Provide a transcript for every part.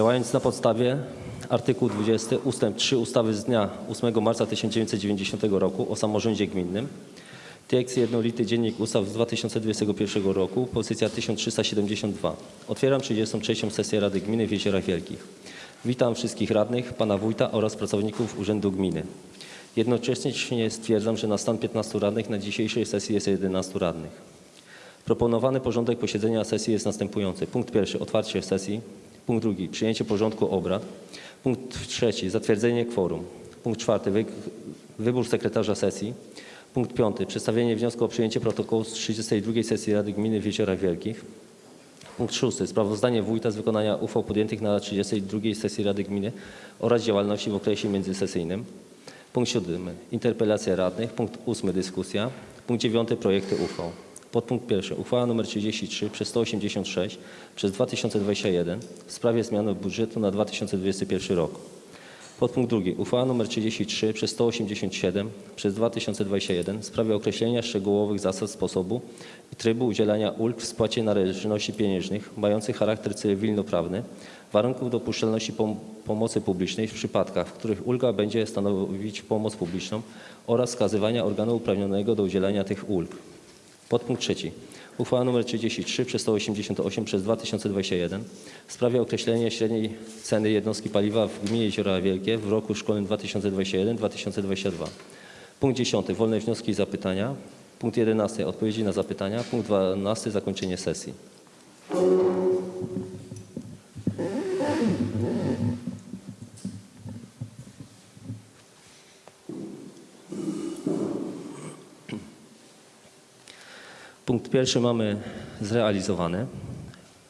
Działając na podstawie artykułu 20 ust. 3 ustawy z dnia 8 marca 1990 roku o samorządzie gminnym, tekst jednolity Dziennik Ustaw z 2021 roku, pozycja 1372. Otwieram 33. sesję Rady Gminy w Jeziorach Wielkich. Witam wszystkich radnych, pana wójta oraz pracowników Urzędu Gminy. Jednocześnie stwierdzam, że na stan 15 radnych na dzisiejszej sesji jest 11 radnych. Proponowany porządek posiedzenia sesji jest następujący. Punkt pierwszy, otwarcie sesji. Punkt drugi, przyjęcie porządku obrad. Punkt trzeci, zatwierdzenie kworum. Punkt czwarty, wy, wybór sekretarza sesji. Punkt piąty, przedstawienie wniosku o przyjęcie protokołu z 32 sesji Rady Gminy w Jeziorach Wielkich. Punkt szósty, sprawozdanie wójta z wykonania uchwał podjętych na 32 sesji Rady Gminy oraz działalności w okresie międzysesyjnym. Punkt siódmy, interpelacja radnych. Punkt ósmy, dyskusja. Punkt dziewiąty, projekty uchwał. Podpunkt pierwszy. Uchwała nr 33 przez 186 przez 2021 w sprawie zmiany budżetu na 2021 rok. Podpunkt drugi. Uchwała nr 33 przez 187 przez 2021 w sprawie określenia szczegółowych zasad sposobu i trybu udzielania ulg w spłacie należności pieniężnych mających charakter cywilnoprawny, warunków dopuszczalności pom pomocy publicznej w przypadkach, w których ulga będzie stanowić pomoc publiczną oraz wskazywania organu uprawnionego do udzielania tych ulg. Podpunkt trzeci. Uchwała nr 33 przez 188 przez 2021 w sprawie określenia średniej ceny jednostki paliwa w gminie Jeziora Wielkie w roku szkolnym 2021-2022. Punkt 10. Wolne wnioski i zapytania. Punkt 11. Odpowiedzi na zapytania. Punkt 12. Zakończenie sesji. Punkt pierwszy mamy zrealizowany.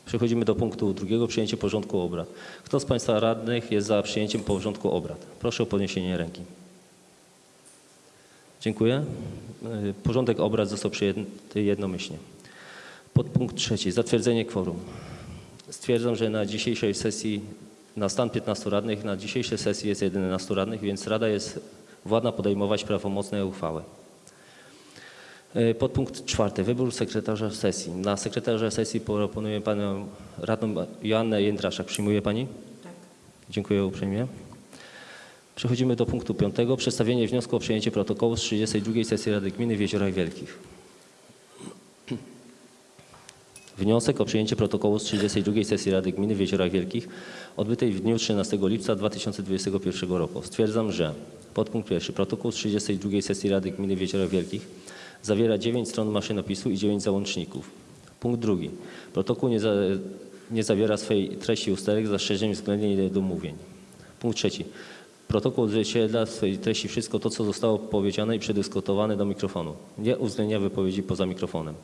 Przechodzimy do punktu drugiego, przyjęcie porządku obrad. Kto z Państwa radnych jest za przyjęciem porządku obrad? Proszę o podniesienie ręki. Dziękuję. Y, Porządek obrad został przyjęty jednomyślnie. Podpunkt trzeci, zatwierdzenie kworum. Stwierdzam, że na dzisiejszej sesji, na stan 15 radnych, na dzisiejszej sesji jest 11 radnych, więc Rada jest władna podejmować prawomocne uchwały. E, Podpunkt czwarty. Wybór sekretarza sesji. Na sekretarza sesji proponuję panią radną Joannę Jędraszak. Przyjmuje pani? Tak. Dziękuję uprzejmie. Przechodzimy do punktu piątego. Przedstawienie wniosku o przyjęcie protokołu z 32 sesji Rady Gminy w Jeziorach Wielkich. Wniosek o przyjęcie protokołu z 32 sesji Rady Gminy w Jeziorach Wielkich odbytej w dniu 13 lipca 2021 roku. Stwierdzam, że podpunkt pierwszy protokół z 32 sesji Rady Gminy w Jeziorach Wielkich zawiera 9 stron maszynopisu i 9 załączników. Punkt drugi. Protokół nie, za, nie zawiera swej treści usterek z zastrzeżeniem względnie niedomówień. Punkt trzeci. Protokół odzwierciedla w swojej treści wszystko to, co zostało powiedziane i przedyskutowane do mikrofonu. Nie uwzględnia wypowiedzi poza mikrofonem.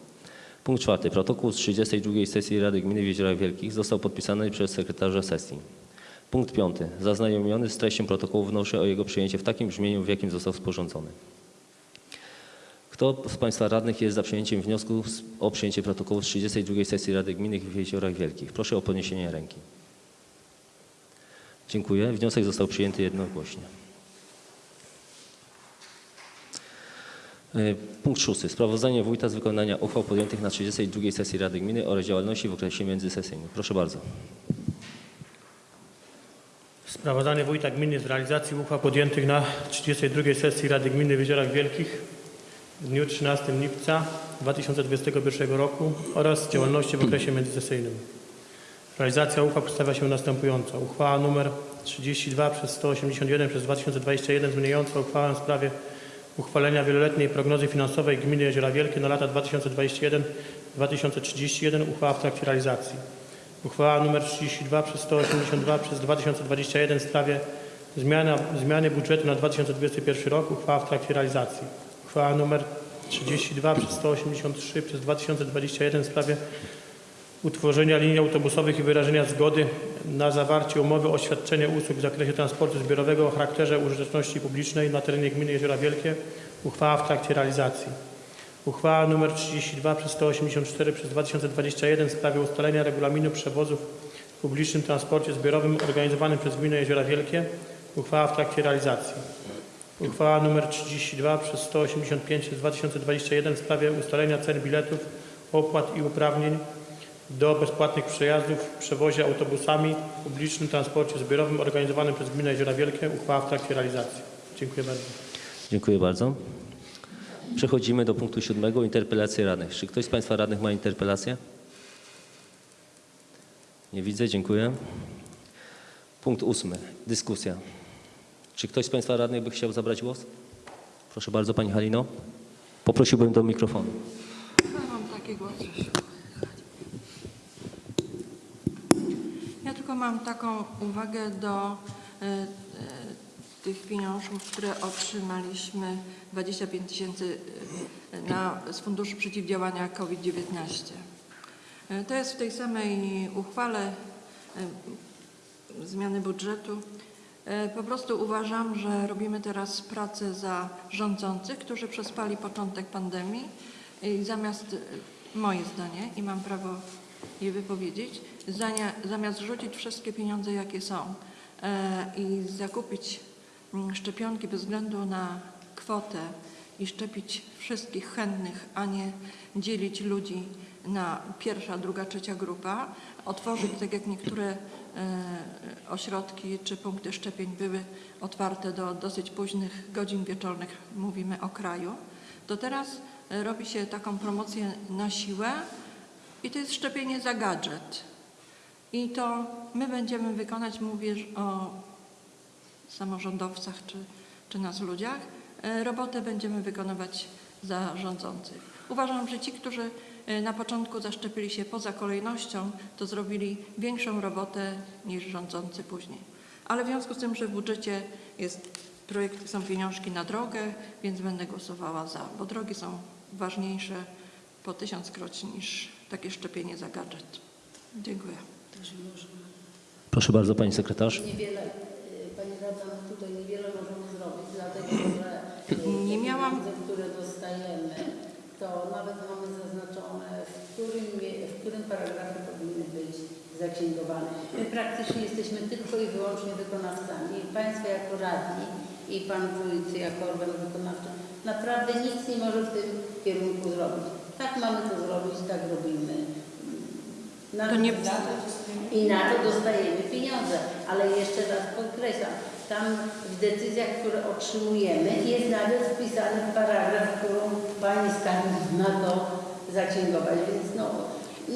Punkt czwarty. Protokół z 32 sesji Rady Gminy w Jeziorach Wielkich został podpisany przez sekretarza sesji. Punkt piąty. Zaznajomiony z treścią protokołu wnoszę o jego przyjęcie w takim brzmieniu, w jakim został sporządzony. Kto z Państwa radnych jest za przyjęciem wniosku o przyjęcie protokołu z 32 sesji Rady Gminy w Jeziorach Wielkich? Proszę o podniesienie ręki. Dziękuję. Wniosek został przyjęty jednogłośnie. E, Punkt szósty. Sprawozdanie wójta z wykonania uchwał podjętych na 32 sesji Rady Gminy oraz działalności w okresie międzysesyjnym. Proszę bardzo. Sprawozdanie Wójta Gminy z realizacji uchwał podjętych na 32 sesji Rady Gminy w Jeziorach Wielkich w dniu 13 lipca 2021 roku oraz działalności w okresie międzysesyjnym. Realizacja uchwał przedstawia się następująco. Uchwała nr 32 przez 181 przez 2021 zmieniająca uchwałę w sprawie uchwalenia wieloletniej prognozy finansowej Gminy Jeziora Wielkie na lata 2021-2031 uchwała w trakcie realizacji. Uchwała nr 32 przez 182 przez 2021 w sprawie zmiana, zmiany budżetu na 2021 rok. Uchwała w trakcie realizacji. Uchwała nr 32 przez 183 przez 2021 w sprawie utworzenia linii autobusowych i wyrażenia zgody na zawarcie umowy o świadczenie usług w zakresie transportu zbiorowego o charakterze użyteczności publicznej na terenie gminy Jeziora Wielkie. Uchwała w trakcie realizacji. Uchwała nr 32 przez 184 przez 2021 w sprawie ustalenia regulaminu przewozów w publicznym transporcie zbiorowym organizowanym przez Gminę Jeziora Wielkie. Uchwała w trakcie realizacji. Uchwała nr 32 przez 185 przez 2021 w sprawie ustalenia cen biletów, opłat i uprawnień do bezpłatnych przejazdów w przewozie autobusami w publicznym transporcie zbiorowym organizowanym przez Gminę Jeziora Wielkie. Uchwała w trakcie realizacji. Dziękuję bardzo. Dziękuję bardzo. Przechodzimy do punktu siódmego, interpelacje radnych. Czy ktoś z Państwa radnych ma interpelację? Nie widzę, dziękuję. Punkt ósmy, dyskusja. Czy ktoś z Państwa radnych by chciał zabrać głos? Proszę bardzo, Pani Halino. Poprosiłbym do mikrofonu. Ja tylko mam taką uwagę do e, e, tych pieniążków, które otrzymaliśmy 25 tysięcy e, na- z Funduszu Przeciwdziałania COVID-19. E, To jest w tej samej uchwale zmiany budżetu. E, Po prostu uważam, że robimy teraz pracę za rządzących, którzy przespali początek pandemii. I zamiast, e, moje zdanie, i mam prawo je wypowiedzieć, zamiast rzucić wszystkie pieniądze, jakie są e, i zakupić mm, szczepionki bez względu na kwotę i szczepić wszystkich chętnych, a nie dzielić ludzi na pierwsza, druga, trzecia grupa, otworzyć, tak jak niektóre e, ośrodki czy punkty szczepień były otwarte do dosyć późnych godzin wieczornych, mówimy o kraju, to teraz e, robi się taką promocję na siłę i to jest szczepienie za gadżet. I to my będziemy wykonać, mówię o samorządowcach czy, czy nas ludziach, e, robotę będziemy wykonywać za rządzących. Uważam, że ci, którzy na początku zaszczepili się poza kolejnością, to zrobili większą robotę niż rządzący później. Ale w związku z tym, że w budżecie jest projekt, są pieniążki na drogę, więc będę głosowała za, bo drogi są ważniejsze po tysiąckroć niż takie szczepienie za gadżet. Dziękuję. Proszę bardzo, Pani Sekretarz. Niewiele, y, Pani Radna, tutaj niewiele możemy zrobić, dlatego że y, Nie miałam- które dostajemy, to nawet mamy zaznaczone, w którym, w którym paragrafie powinny być zaksięgowane. My praktycznie jesteśmy tylko i wyłącznie wykonawcami. Państwo jako radni i Pan Wójt jako organ wykonawczy naprawdę nic nie może w tym kierunku zrobić. Tak mamy to zrobić, tak robimy. Na To nie- I na to dostajemy pieniądze. Ale jeszcze raz podkreślam, tam w decyzjach, które otrzymujemy, jest nawet wpisany paragraf, którą Pani skarbnik ma to zaksięgować. Więc no,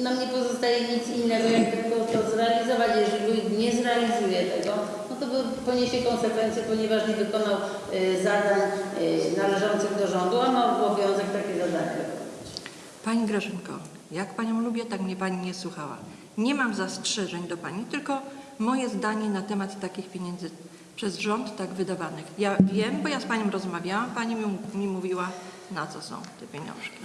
nam nie pozostaje nic innego, jak tylko to zrealizować. Jeżeli nie zrealizuje tego, no to poniesie konsekwencje, ponieważ nie wykonał y, zadań y, należących do rządu, a ma obowiązek takie zadania wykonać. Pani Grażynko, jak Panią lubię, tak mnie Pani nie słuchała. Nie mam zastrzeżeń do Pani, tylko moje zdanie na temat takich pieniędzy przez rząd tak wydawanych. Ja wiem, bo ja z Panią rozmawiałam, Pani mi, mi mówiła, na co są te pieniążki.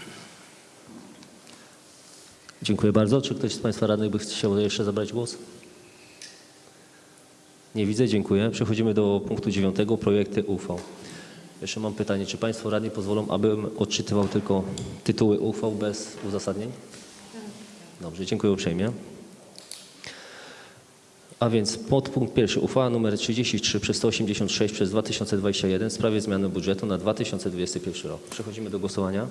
Dziękuję bardzo. Czy ktoś z Państwa radnych by chciał jeszcze zabrać głos? Nie widzę, dziękuję. Przechodzimy do punktu dziewiątego, projekty uchwał. Jeszcze mam pytanie, czy Państwo radni pozwolą, abym odczytywał tylko tytuły uchwał bez uzasadnień? Dobrze, dziękuję uprzejmie. A więc podpunkt pierwszy, uchwała nr 33 przez 186 przez 2021 w sprawie zmiany budżetu na 2021 rok. Przechodzimy do głosowania.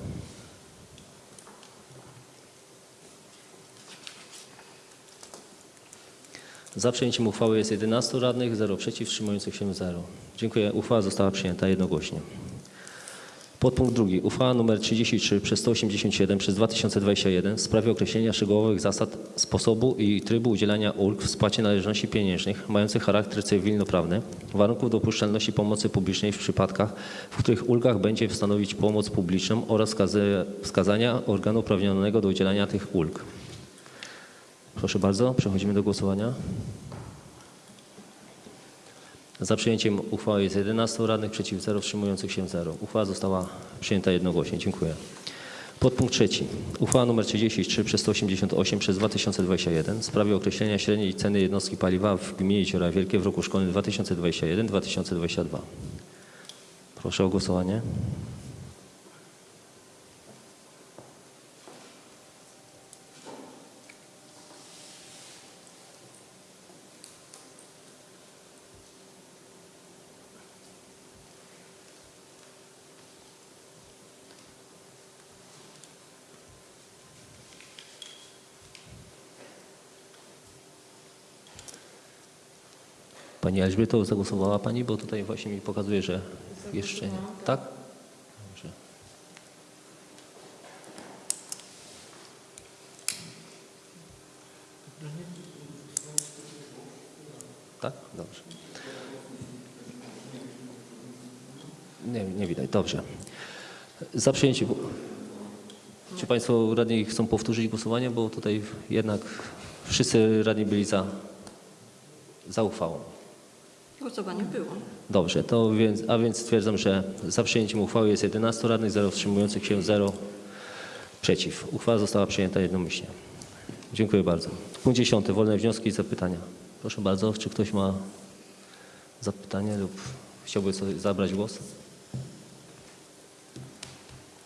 Za przyjęciem uchwały jest 11 radnych, 0 przeciw, wstrzymujących się 0. Dziękuję. Uchwała została przyjęta jednogłośnie. Podpunkt drugi. Uchwała nr 33 przez 187 przez 2021 w sprawie określenia szczegółowych zasad sposobu i trybu udzielania ulg w spłacie należności pieniężnych mających charakter cywilnoprawny, warunków dopuszczalności pomocy publicznej w przypadkach, w których ulgach będzie stanowić pomoc publiczną oraz wskazania organu uprawnionego do udzielania tych ulg. Proszę bardzo, przechodzimy do głosowania. Za przyjęciem uchwały jest 11 radnych, przeciw 0, wstrzymujących się 0. Uchwała została przyjęta jednogłośnie. Dziękuję. Podpunkt trzeci. Uchwała nr 33 przez 188 przez 2021 w sprawie określenia średniej ceny jednostki paliwa w gminie Jeziora Wielkie w roku szkolnym 2021-2022. Proszę o głosowanie. Pani Elżbieto, zagłosowała Pani, bo tutaj właśnie mi pokazuje, że jeszcze nie. Tak? Dobrze. Tak? Dobrze. Nie, nie widać. Dobrze. Za przyjęciem. Czy Państwo radni chcą powtórzyć głosowanie, bo tutaj jednak wszyscy radni byli za, za uchwałą. Głosowanie było. Dobrze, to więc, a więc stwierdzam, że za przyjęciem uchwały jest 11 radnych, 0 wstrzymujących się, 0 przeciw. Uchwała została przyjęta jednomyślnie. Dziękuję bardzo. Punkt 10. Wolne wnioski i zapytania. Proszę bardzo, czy ktoś ma zapytanie lub chciałby sobie zabrać głos?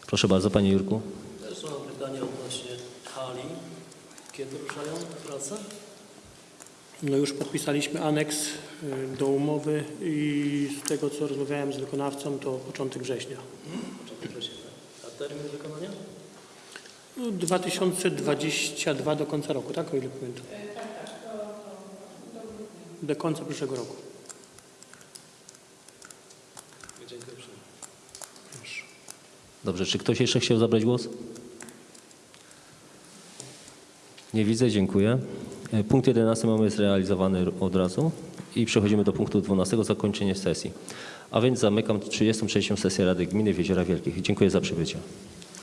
Proszę bardzo, Panie Jurku. Też mam pytanie odnośnie hali. Kiedy ruszają prace? No już podpisaliśmy aneks y, do umowy i z tego co rozmawiałem z wykonawcą to początek września. Początek września. A termin wykonania? No, 2022 do końca roku, tak? O ile pamiętam. Do końca przyszłego roku. Dziękuję. Dobrze, czy ktoś jeszcze chciał zabrać głos? Nie widzę, dziękuję. E, Punkt 11 mamy zrealizowany od razu i przechodzimy do punktu 12, zakończenie sesji. A więc zamykam 33. sesję Rady Gminy w Jeziora Wielkich. Dziękuję za przybycie.